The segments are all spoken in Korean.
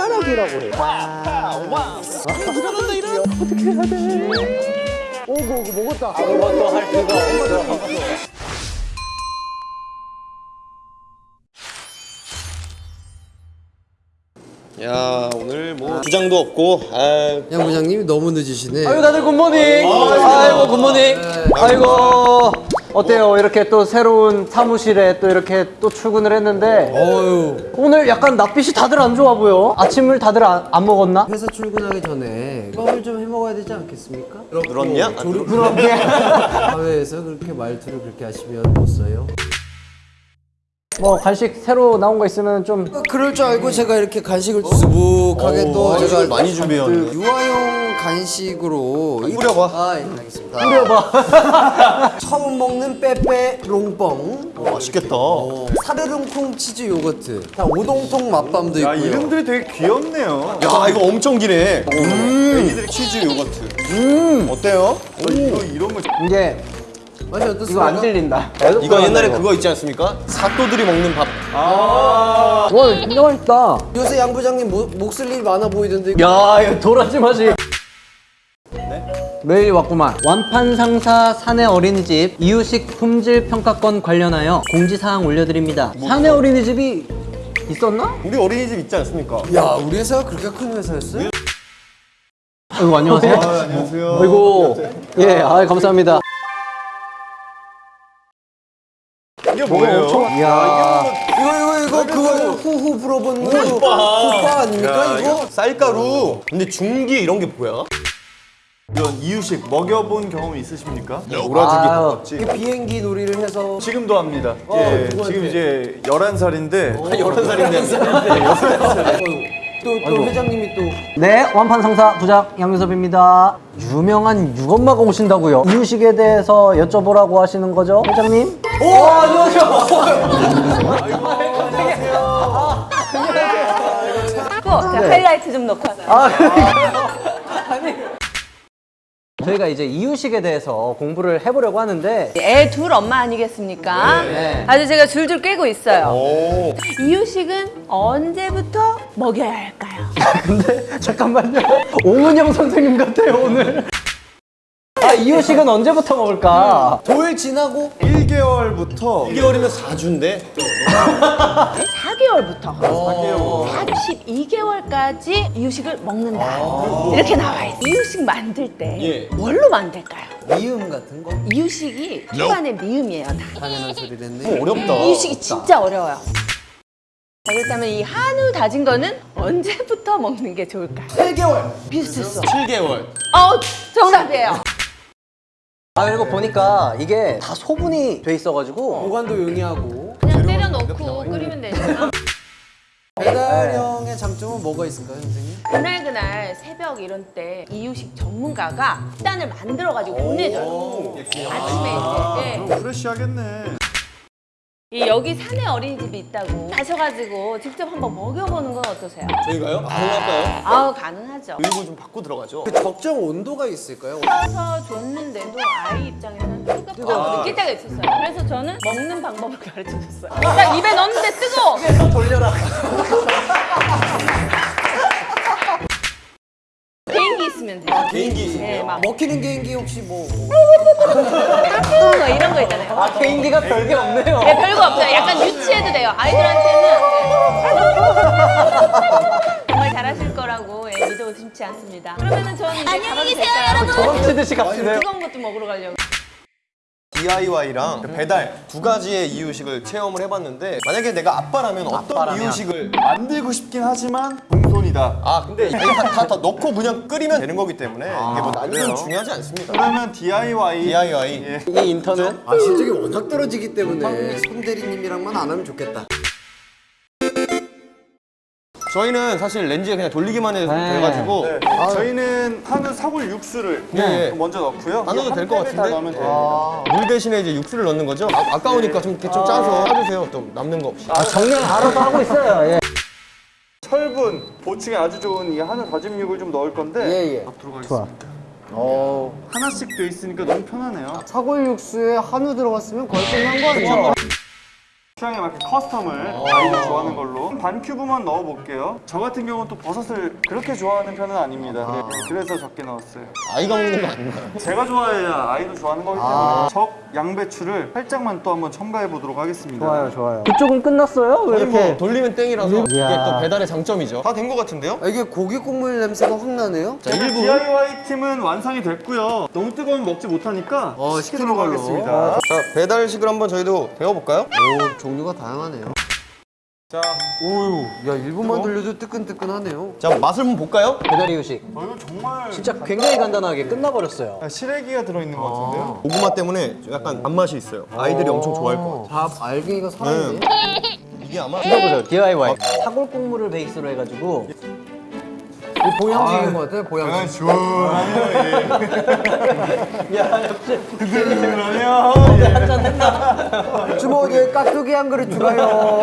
숟가락이라고 해. 와. 들어간다 이런. 어떻게 해야 돼? 오고 오고 먹었다. 아무것도 할 수가 없어. 야 오늘 뭐 부장도 없고 아양 부장님이 너무 늦으시네. 아유 다들 굿모닝. 아이고 굿모닝. 아이고 어때요? 이렇게 또 새로운 사무실에 또 이렇게 또 출근을 했는데 어유 오늘 약간 낯빛이 다들 안 좋아 보여. 아침을 다들 안, 안 먹었나? 회사 출근하기 전에 밥을 좀 해 먹어야 되지 않겠습니까? 늘었냐? 아, 조리 그렇게. 사회에서 그렇게 말투를 그렇게 하시면 못 써요. 뭐 간식 새로 나온 거 있으면 좀 그럴 줄 알고 제가 이렇게 간식을 수북하게 또 제가 간식을 많이 준비해왔네. 그 유아용 간식으로 뿌려봐. 아, 예, 알겠습니다. 뿌려봐. 처음 먹는 빼빼 롱뻥, 어, 맛있겠다. 사르릉콩 치즈 요거트, 자, 오동통 맛밤도 야 있고요. 이름들이 되게 귀엽네요. 야 이거 엄청 기네. 애기들 치즈 요거트. 음 어때요? 어, 이거 이런 거 이게 맛이 어떻습니까? 이거 안 들린다. 이거 옛날에 그거 있지 않습니까? 사또들이 먹는 밥. 와 진짜 맛있다. 요새 양 부장님 모- 목쓸 일 많아 보이던데. 야 이거 도라지 맛이. 메일이 왔구만. 완판 상사 사내 어린이집 이유식 품질 평가권 관련하여 공지사항 올려드립니다. 사내 어린이집이 있었나? 우리 어린이집 있지 않습니까? 야, 우리 회사가 그렇게 큰 회사였어요? 아이고 안녕하세요. 안녕하세요. 아이고 예, 아 감사합니다. 이게 뭐예요? 이야. 이거 이거 이거 그거 후후 불어본 거 후파 아닙니까 이거? 쌀가루. 근데 중기 이런 게 뭐야? 이런 이유식 먹여본 경험 있으십니까? 오라죽이 아유. 가깝지. 이 비행기 놀이를 해서 지금도 합니다. 어, 예? 지금 이제 11살인데 여러 살인데. 또, 또 회장님이 또 네, 완판 상사 부장 양유섭입니다. 유명한 육엄마가 오신다고요. 이유식에 대해서 여쭤보라고 하시는 거죠, 회장님? 오, 어, 자, 하이라이트 좀 넣고 하자. 아, 그러니까. 저희가 이제 이유식에 대해서 공부를 해보려고 하는데 애 둘 엄마 아니겠습니까? 네. 아주 제가 줄줄 꿰고 있어요. 오. 이유식은 언제부터 먹여야 할까요? 근데 잠깐만요. 오은영 선생님 같아요 오늘. 아 이유식은 언제부터 먹을까? 도일 지나고 1개월부터 1개월이면 4주인데. 4개월부터 42개월까지 이유식을 먹는다. 이렇게 나와 있어요. 이유식 만들 때 예. 뭘로 만들까요? 미음 같은 거 이유식이 초반에 미음이에요. 다. 당연한 소리를 했네. 어렵다. 이유식이 진짜 어려워요. 자, 그렇다면 이 한우 다진 거는 언제부터 먹는 게 좋을까요? 3개월. 비슷했어. 7개월. 어, 정답이에요. 아 그리고 보니까 이게 다 소분이 돼 있어가지고 보관도 용이하고 그냥 때려 넣고 끓이면 되잖아. 배달형의 장점은 뭐가 있을까요, 선생님? 그날 그날 새벽 이런 때 이유식 전문가가 식단을 만들어가지고 보내줘요. 아침에 이제. 네. 프레시하겠네. 이 여기 산에 어린이집이 있다고 하셔가지고 직접 한번 먹여보는 건 어떠세요? 저희가요? 가능할까요? 아우 가능하죠. 교육을 좀 받고 들어가죠. 그 적정 온도가 있을까요? 떠서 줬는데도 아이 입장에서는 뜨겁다고 느낄 때가 있었어요. 그래서 저는 먹는 방법을 가르쳐줬어요. 딱 입에 넣는데 뜨거워. 개인기 있으면 돼요. 개인기 네, 막 먹히는 개인기 혹시 뭐뭐 이런 거 있잖아요. 아 개인기가 별게 없네요. 네, 별거 없어요. 약간 유치해도 돼요. 아이들한테는 네. 정말 잘하실 거라고 예, 믿어 의심치 않습니다. 그러면은 저는 이제 안녕히 계세요, 여러분. 도망치듯이 갑시네요. 뜨거운 것도 먹으러 가려고. DIY랑 배달 두 가지의 이유식을 체험을 해봤는데 만약에 내가 아빠라면 어떤 아빠라면. 이유식을 만들고 싶긴 하지만 공손이다. 아 근데 이게 다, 다, 다 넣고 그냥 끓이면 되는 거기 때문에 이게 뭐? 난이도는 중요하지 않습니다 그러면 DIY. DIY 예. 이게 인턴은 아, 실적이 워낙 떨어지기 때문에 손 대리님이랑만 안 하면 좋겠다. 저희는 사실 렌즈에 그냥 돌리기만 해도 네. 돼가지고 네. 저희는 한우 사골 육수를 네. 먼저 넣고요. 안 넣어도 한될것 같은데? 넣으면 돼요. 물 대신에 이제 육수를 넣는 거죠 아, 아까우니까 좀 이렇게 좀 짜서 짜주세요 또 남는 거 없이 아, 정량 알아서 하고 있어요. 예. 철분, 보충에 아주 좋은 이 한우 다짐육을 좀 넣을 건데 예, 예. 들어가겠습니다. 어, 하나씩 돼 있으니까 너무 편하네요. 사골 육수에 한우 들어갔으면 거의 끝난 거 아니에요? 취향에 맞게 커스텀을 아이들 좋아하는 걸로 반 큐브만 넣어볼게요. 저 같은 경우는 또 버섯을 그렇게 좋아하는 편은 아닙니다. 네, 그래서 적게 넣었어요. 아이가 먹는 거 아닌가요? 제가 좋아해야 아이도 좋아하는 거기 때문에 적 양배추를 살짝만 또 한번 첨가해 보도록 하겠습니다. 좋아요, 좋아요. 그쪽은 끝났어요? 왜 이렇게? 뭐 돌리면 땡이라서 이게. 또 배달의 장점이죠. 다된거 같은데요? 아, 이게 고기 국물 냄새가 확 나네요. 자, 일부 1부. DIY 팀은 완성이 됐고요. 너무 뜨거우면 먹지 못하니까 어, 시키도록. 하겠습니다. 자, 배달식을 한번 저희도 배워볼까요? 오, 종류가 다양하네요. 자, 오유, 야, 1분만 돌려도 뜨끈뜨끈하네요. 자, 맛을 한번 볼까요? 배달 이유식. 어, 이거 정말 진짜 굉장히 간단하게 끝나버렸어요. 아, 시래기가 들어있는 것 같은데요? 고구마 때문에 약간 단맛이 있어요. 아이들이 엄청 좋아할 것 같아요. 밥 알갱이가 살아있네. 이게 아마 들어보세요. DIY. 사골 국물을 베이스로 해가지고 이 보양식인 것 같아요, 보양식. 주머니에 깍두기 한 그릇 추가요.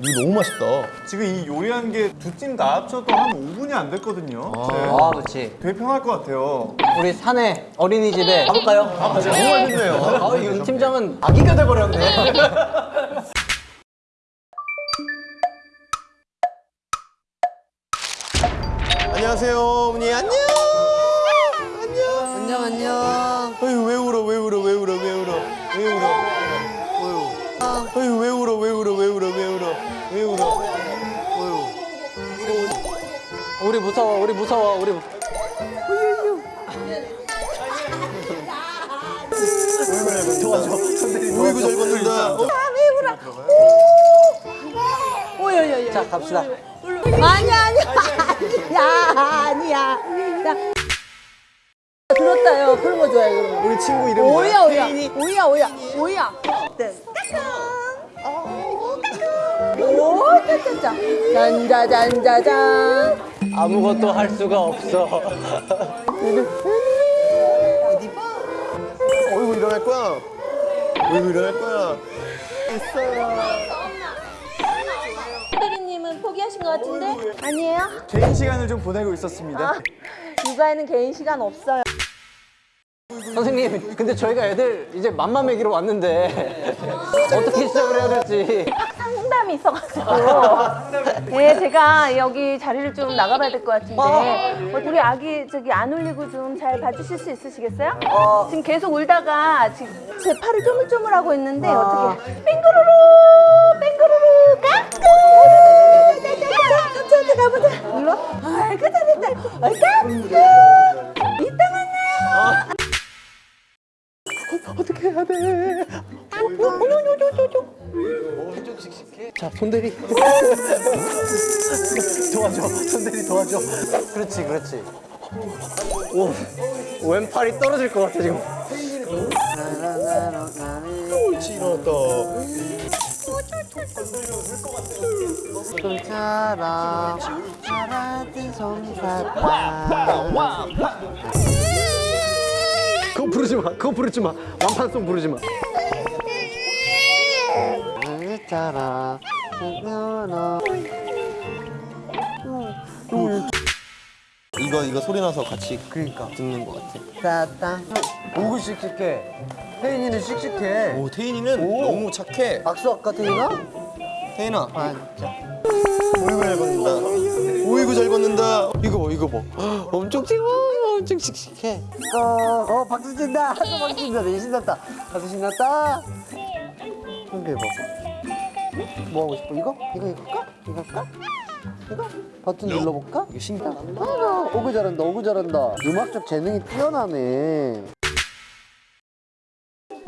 이거 너무 맛있다. 지금 이 요리한 게 두 팀 다 합쳐도 한 5분이 안 됐거든요. 네. 아 그렇지. 되게 편할 것 같아요. 우리 사내 어린이집에 가볼까요? 아, 너무 맛있네요. 아, 이 팀장은 아기가 돼버렸네. 안녕하세요, 어머니. 안녕. 안녕. 안녕, 안녕. 어휴, 왜 울어, 왜 울어, 왜 울어, 왜 울어, 왜 울어. 어휴, 왜 울어, 왜 울어, 왜 울어, 왜 울어, 왜 울어. 우리 무서워, 우리 무서워, 우리. 어이구, 잘 걷는다. 어? 자 갑시다. 아니야 아니야 아니야 아니야. 야. 들었다요. 그런 거 좋아해 그런 거. 우리 친구 이름 오야 오야 오야 오야 오야. 네. 오 짜짜짜 짠자잔자잔. 아무것도 할 수가 없어. 어이구, 일어날 거야. 어이구, 일어날 거야. 포기 하신 것 같은데? 아니에요? 개인 시간을 좀 보내고 있었습니다. 육아에는 개인 시간 없어요. 선생님, 근데 저희가 애들 이제 맘마 먹이러 왔는데 어떻게 시작을 해야 될지. 상담이 있어가지고. 예, 제가 여기 자리를 좀 나가봐야 될 것 같은데. 어, 우리 아기 저기 안 울리고 좀 잘 봐주실 수 있으시겠어요? 지금 계속 울다가 지금 제 팔을 쪼물쪼물하고 있는데 어 떻게? 뺑그루루, 뺑그루루, 까꿍. 저한테 가보자. 일로. 아이고 잘했다. 아이 까꿍. 이따 만나요. 어떻게 해야 돼? 자, 손대리. 도와줘, 손대리 도와줘. 그렇지, 그렇지. 오, 왼팔이 떨어질 것 같아 지금. 옳지, 일어났다. 손처럼 살아든 솜사탕. 그거 부르지 마, 그거 부르지 마. 완판송 부르지 마. 손처럼 눈으로 이거, 이거 소리 나서 같이 그러니까 듣는 것 같아. 따땅. 오구 씩씩해. 혜인이는 씩씩해. 오, 태인이는 너무 착해. 박수 아까 태인아? 태인아. 반짝. 어이구, 잘 걷는다. 어이구, 잘 걷는다. 이거 봐, 이거 봐. 엄청 찡어 엄청 씩씩해. 어, 어 박수 친다. 또 박수 친다. 되게 신났다. 박수 신났다. 한개 해봐. 뭐 하고 싶어? 이거? 이거 이거 할까? 이거 할까? 이거? 버튼 눌러볼까? 이게 신기하다. 아, 오구 잘한다. 오구 잘한다. 음악적 재능이 뛰어나네.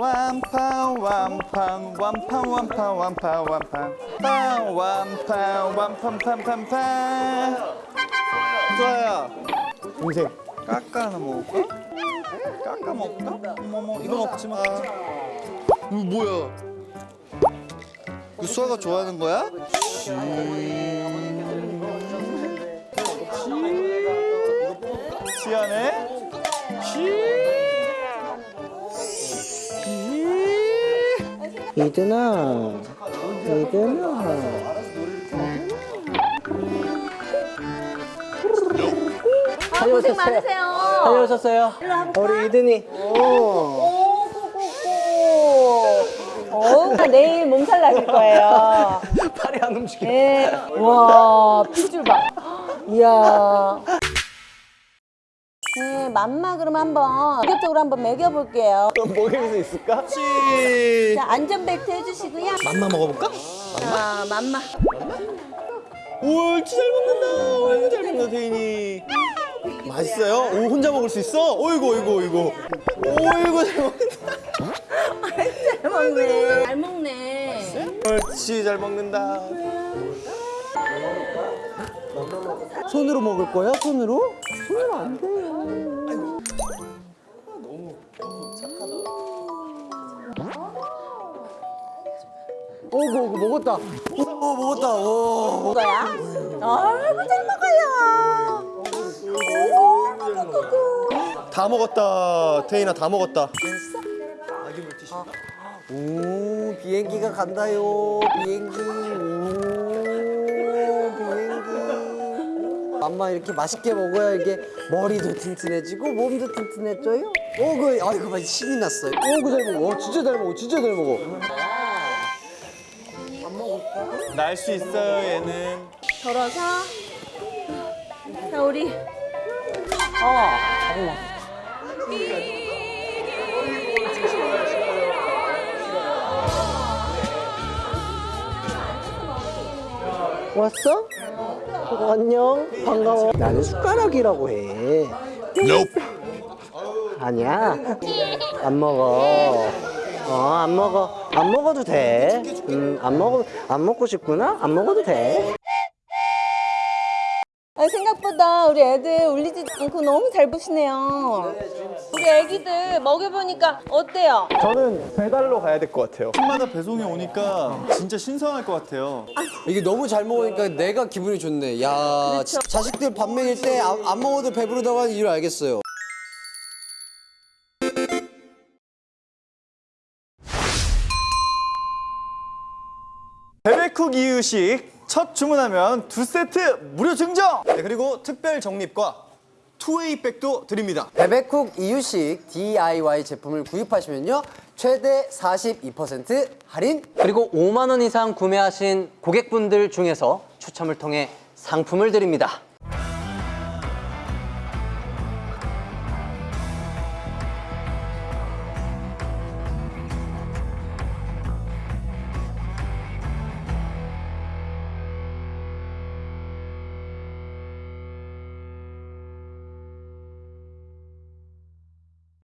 완판 완판 완판 완판 완판 완판 판 완판 완판 판판판 소아야 동생. 까까 하나 먹을까? 까까 먹을까? 어머머 이거 먹지 마 이거 뭐야? 그 수아가 좋아하는 거야? 시원해? 이든아, 이든아. 아, 고생 많으세요. 다녀오셨어요? 우리 이든이. 오. 어, 내일 몸살 나실 거예요. 팔이 안 움직여. 네. 와, 피줄 봐. 이야. 네, 맘마 그럼 한번 본격적으로 한번 먹여볼게요. 먹일 수 있을까? 자, 안전벨트 해주시고요. 맘마 먹어볼까? 자, 맘마. 오, 진짜 잘 먹는다. 어이구, 잘 먹는다, 태인이. 맛있어요? 오, 혼자 먹을 수 있어? 어이구, 어이구, 어이구. 어이구, 잘 먹는다. 잘 먹네. 잘 먹네. 옳지, 잘 먹는다. 손으로 먹을 거야? 손으로? 오고 오고 먹었다. 오 먹었다. 오. 뭐야? 아이고, 잘 먹어요. 다 먹었다. 태인아, 다 먹었다. 오 비행기가 간다요. 비행기. 오 비행기. 맘마 이렇게 맛있게 먹어야 이게 머리도 튼튼해지고 몸도 튼튼해져요. 오그 아이고 막 신이 났어요. 오그 잘 먹어. 어, 진짜 잘 먹어. 진짜 잘 먹어. 날 수 있어요, 얘는. 덜어서. 자, 우리. 왔어? 어, 안녕. 반가워. 나는 숟가락이라고 해. 아니야. 안 먹어. 어, 안 먹어. 안 먹어도 돼. 음, 안 먹어. 안 먹고 싶구나? 안 먹어도 돼. 아, 생각보다 우리 애들 울리지 않고 너무 잘 보시네요. 우리 애기들 먹여보니까 어때요? 저는 배달로 가야 될 것 같아요. 팀마다 배송이 오니까 진짜 신선할 것 같아요. 이게 너무 잘 먹으니까 내가 기분이 좋네. 야, 자- 자식들 밥 먹일 때 안 먹어도 배부르다고 하는 이유를 알겠어요. 베베쿡 이유식 첫 주문하면 두 세트 무료 증정! 네, 그리고 특별 적립과 투웨이 백도 드립니다. 베베쿡 이유식 DIY 제품을 구입하시면요. 최대 42% 할인 그리고 5만 원 이상 구매하신 고객분들 중에서 추첨을 통해 상품을 드립니다.